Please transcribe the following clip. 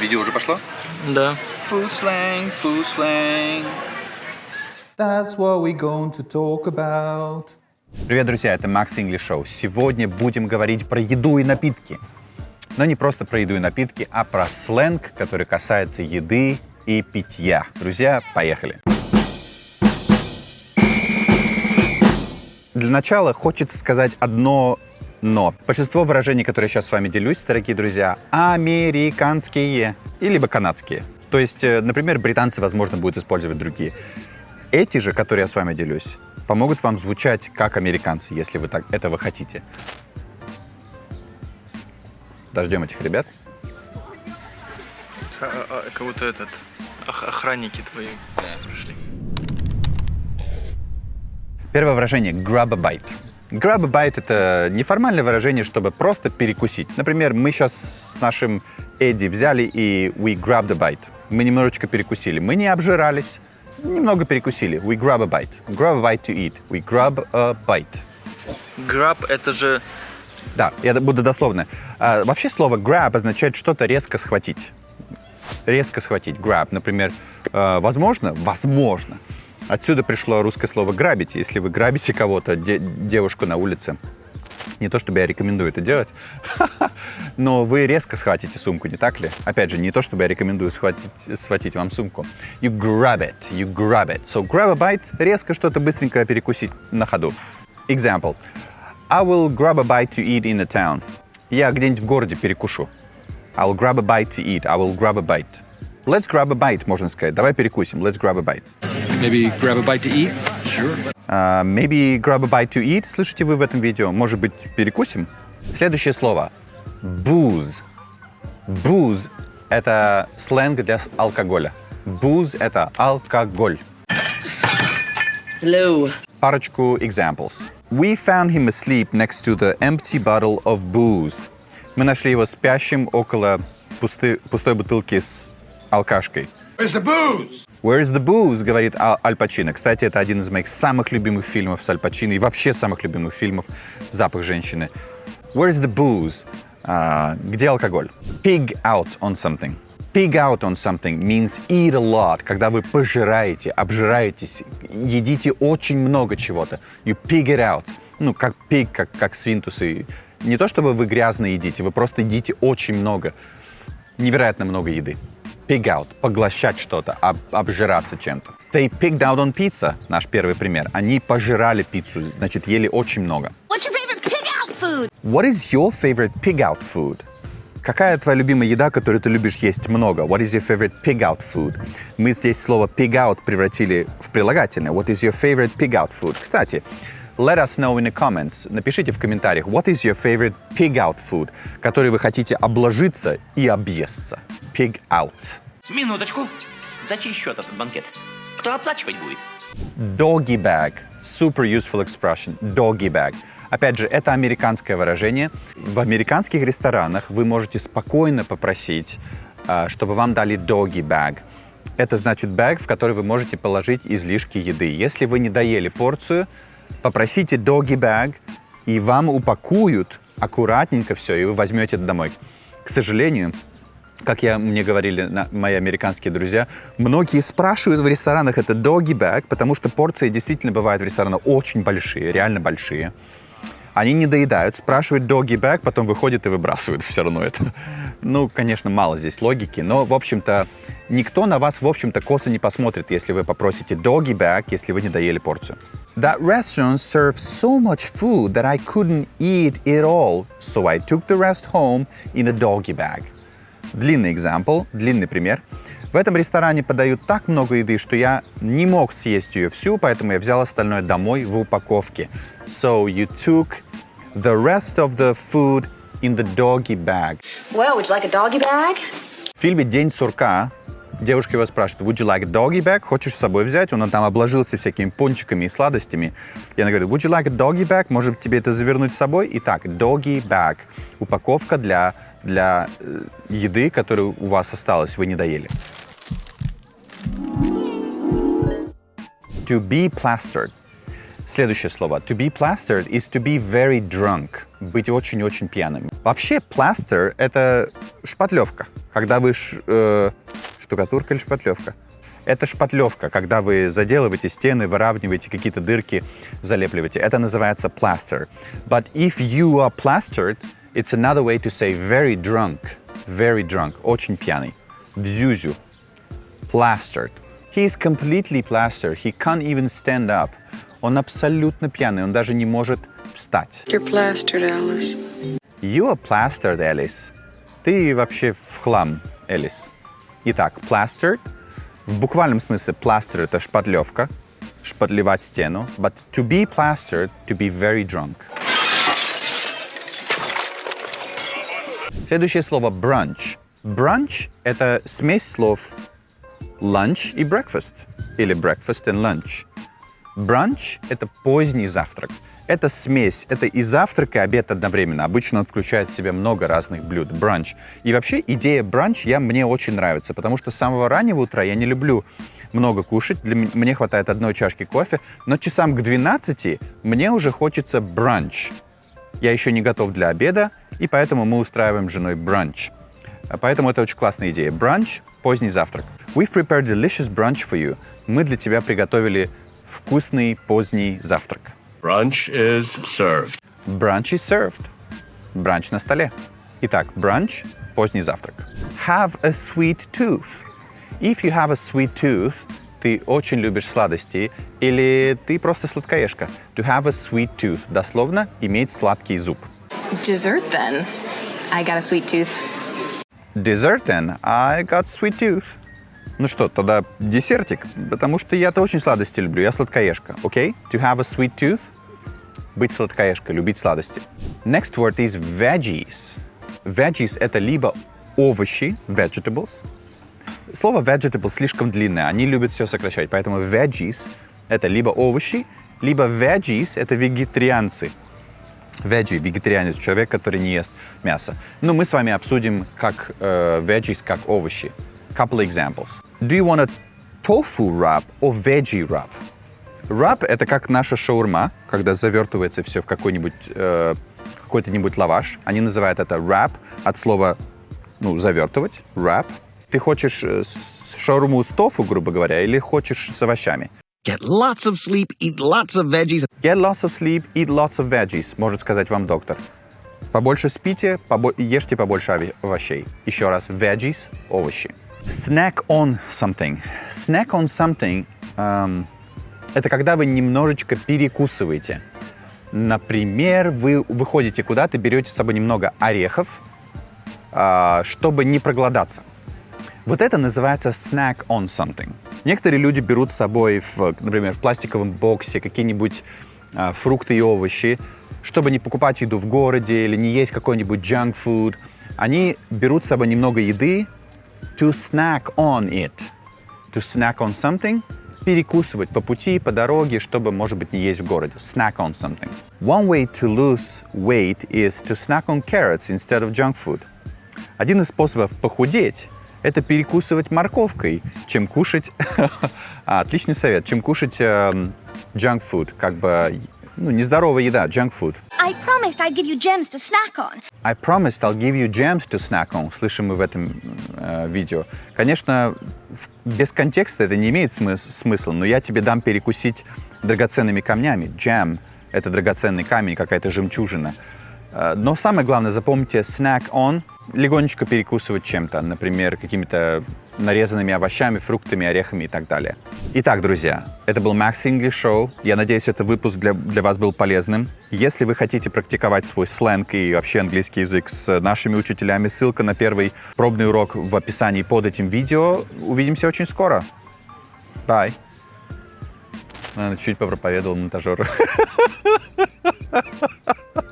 Видео уже пошло? Да. Food slang, food slang. That's what we're going to talk about. Привет, друзья, это Max English Show. Сегодня будем говорить про еду и напитки. Но не просто про еду и напитки, а про сленг, который касается еды и питья. Друзья, поехали. Для начала хочется сказать одно но. Большинство выражений, которые я сейчас с вами делюсь, дорогие друзья, американские и либо канадские. То есть, э, например, британцы, возможно, будут использовать другие. Эти же, которые я с вами делюсь, помогут вам звучать как американцы, если вы так этого хотите. Дождем этих ребят. А, а, а, как будто этот ох- охранники твои пришли. Первое выражение grab a bite. Grab a bite — это неформальное выражение, чтобы просто перекусить. Например, мы сейчас с нашим Эдди взяли и we grabbed a bite. Мы немножечко перекусили. Мы не обжирались, немного перекусили. We grab a bite. Grab a bite to eat. We grab a bite. Граб это же Да, я буду дословно. А, вообще слово grab означает что-то резко схватить. Резко схватить. Grab. Например, э, возможно, возможно, отсюда пришло русское слово грабить. Если вы грабите кого-то, де- девушку на улице, не то чтобы я рекомендую это делать, но вы резко схватите сумку, не так ли? Опять же, не то чтобы я рекомендую схватить, схватить вам сумку. You grab it, you grab it. So grab a bite, резко что-то быстренько перекусить на ходу. Example. I will grab a bite to eat in the town. Я где-нибудь в городе перекушу. I'll grab a bite to eat. I will grab a bite. Let's grab a bite, можно сказать. Давай перекусим. Let's grab a bite. Maybe grab a bite to eat? Sure. Uh, maybe grab a bite to eat. Слышите вы в этом видео? Может быть, перекусим? Следующее слово. Booze. Booze — это сленг для алкоголя. Booze — это алкоголь. Hello. Парочку examples. We found him asleep next to the empty bottle of booze. Мы нашли его спящим около пусты- пустой бутылки с алкашкой. Where's the booze? Where's the booze, говорит Ал, Аль Пачино. Кстати, это один из моих самых любимых фильмов с Аль Пачино и вообще самых любимых фильмов «Запах женщины». Where's the booze? А, где алкоголь? Pig out on something. Pig out on something means eat a lot, когда вы пожираете, обжираетесь, едите очень много чего-то. You pig it out. Ну, как pig, как, как свинтусы. Не то, чтобы вы грязно едите, вы просто едите очень много невероятно много еды. Pig out, поглощать что-то, об- обжираться чем-то. They pigged out on pizza, наш первый пример. Они пожирали пиццу, значит, ели очень много. What's your favorite pig out food? What is your favorite pig out food? Какая твоя любимая еда, которую ты любишь есть много? What is your favorite pig out food? Мы здесь слово pig out превратили в прилагательное. What is your favorite pig out food? Кстати, let us know in the comments. Напишите в комментариях, what is your favorite pig out food, который вы хотите обложиться и объесться. Pig out. Минуточку. За чей счет этот банкет? Кто оплачивать будет? Doggy bag. Super useful expression. Doggy bag. Опять же, это американское выражение. В американских ресторанах вы можете спокойно попросить, а, чтобы вам дали doggy bag. Это значит бэг, в который вы можете положить излишки еды. Если вы не доели порцию, попросите doggy bag, и вам упакуют аккуратненько все, и вы возьмете это домой. К сожалению, как я, мне говорили на- мои американские друзья, многие спрашивают в ресторанах это doggy bag, потому что порции действительно бывают в ресторанах очень большие, реально большие. Они не доедают, спрашивают doggy bag, потом выходят и выбрасывают все равно это. Ну, конечно, мало здесь логики, но, в общем-то, никто на вас, в общем-то, косо не посмотрит, если вы попросите doggy bag, если вы не доели порцию. That restaurant served so much food that I couldn't eat it all, so I took the rest home in a doggy bag. Длинный example, длинный пример. В этом ресторане подают так много еды, что я не мог съесть ее всю, поэтому я взял остальное домой в упаковке. So you took the rest of the food in the doggy bag. Well, would you like a doggy bag? В фильме «День сурка» девушка его спрашивает, would you like a doggy bag? Хочешь с собой взять? Он там обложился всякими пончиками и сладостями. И она говорит, would you like a doggy bag? Может тебе это завернуть с собой? Итак, doggy bag. Упаковка для, для э, еды, которую у вас осталась, вы не доели. To be plastered. Следующее слово. To be plastered is to be very drunk. Быть очень-очень пьяным. Вообще, plaster — это шпатлевка. Когда вы... ш- э, штукатурка или шпатлевка? Это шпатлевка, когда вы заделываете стены, выравниваете какие-то дырки, залепливаете. Это называется plaster. But if you are plastered, it's another way to say very drunk. Very drunk. Очень пьяный. В зюзю. Plastered. He is completely plastered. He can't even stand up. Он абсолютно пьяный. Он даже не может встать. You're plastered, Alice. You are plastered, Alice. Ты вообще в хлам, Элис. Итак, plastered. В буквальном смысле plaster — это шпатлевка, шпатлевать стену. But to be plastered, to be very drunk. Следующее слово brunch. Brunch — это смесь слов lunch и breakfast, или breakfast and lunch. Бранч — это поздний завтрак. Это смесь, это и завтрак, и обед одновременно. Обычно он включает в себя много разных блюд. Бранч. И вообще идея бранч я, мне очень нравится, потому что с самого раннего утра я не люблю много кушать. Для мне хватает одной чашки кофе, но часам к 12 мне уже хочется бранч. Я еще не готов для обеда, и поэтому мы устраиваем с женой бранч. Поэтому это очень классная идея. Бранч – поздний завтрак. We've prepared delicious brunch for you. Мы для тебя приготовили вкусный поздний завтрак. Brunch is served. Brunch is served. Бранч на столе. Итак, бранч – поздний завтрак. Have a sweet tooth. If you have a sweet tooth, ты очень любишь сладости или ты просто сладкоежка. To have a sweet tooth. Дословно – иметь сладкий зуб. Dessert then. I got a sweet tooth. Dessert then, I got sweet tooth. Ну что, тогда десертик, потому что я-то очень сладости люблю, я сладкоежка, окей? To have a sweet tooth – быть сладкоежкой, любить сладости. Next word is veggies. Veggies – это либо овощи, vegetables. Слово vegetables слишком длинное, они любят все сокращать, поэтому veggies – это либо овощи, либо veggies – это вегетарианцы. Veggie, вегетарианец, человек, который не ест мясо. Ну, мы с вами обсудим как э, veggies, как овощи. Couple examples. Do you want a tofu wrap or veggie wrap? Wrap — это как наша шаурма, когда завертывается все в какой-нибудь э, какой-то-нибудь лаваш. Они называют это wrap от слова, ну, завертывать, wrap. Ты хочешь э, шаурму с тофу, грубо говоря, или хочешь с овощами? Get lots of sleep, eat lots of veggies. Get lots of sleep, eat lots of veggies, может сказать вам доктор. Побольше спите, побо- ешьте побольше овощей. Еще раз, veggies – овощи. Snack on something. Snack on something эм, это когда вы немножечко перекусываете. Например, вы выходите куда-то, берете с собой немного орехов, а, чтобы не проголодаться. Вот это называется snack on something. Некоторые люди берут с собой, в, например, в пластиковом боксе какие-нибудь а, фрукты и овощи, чтобы не покупать еду в городе или не есть какой-нибудь junk food. Они берут с собой немного еды to snack on it. To snack on something – перекусывать по пути, по дороге, чтобы, может быть, не есть в городе. Snack on something. One way to lose weight is to snack on carrots instead of junk food. Один из способов похудеть – это перекусывать морковкой, чем кушать… А, Отличный совет, чем кушать эм, junk food, как бы, ну, нездоровая еда, junk food. I promised I'd give you gems to snack on. I promised I'll give you gems to snack on. Слышим мы в этом э, видео. Конечно, без контекста это не имеет смыс- смысла, но я тебе дам перекусить драгоценными камнями. Gem — это драгоценный камень, какая-то жемчужина. Э, но самое главное, запомните, snack on — легонечко перекусывать чем-то, например, какими-то нарезанными овощами, фруктами, орехами и так далее. Итак, друзья, это был Max English Show. Я надеюсь, этот выпуск для, для вас был полезным. Если вы хотите практиковать свой сленг и вообще английский язык с нашими учителями, ссылка на первый пробный урок в описании под этим видео. Увидимся очень скоро. Bye. Наверное, чуть попроповедовал монтажеру.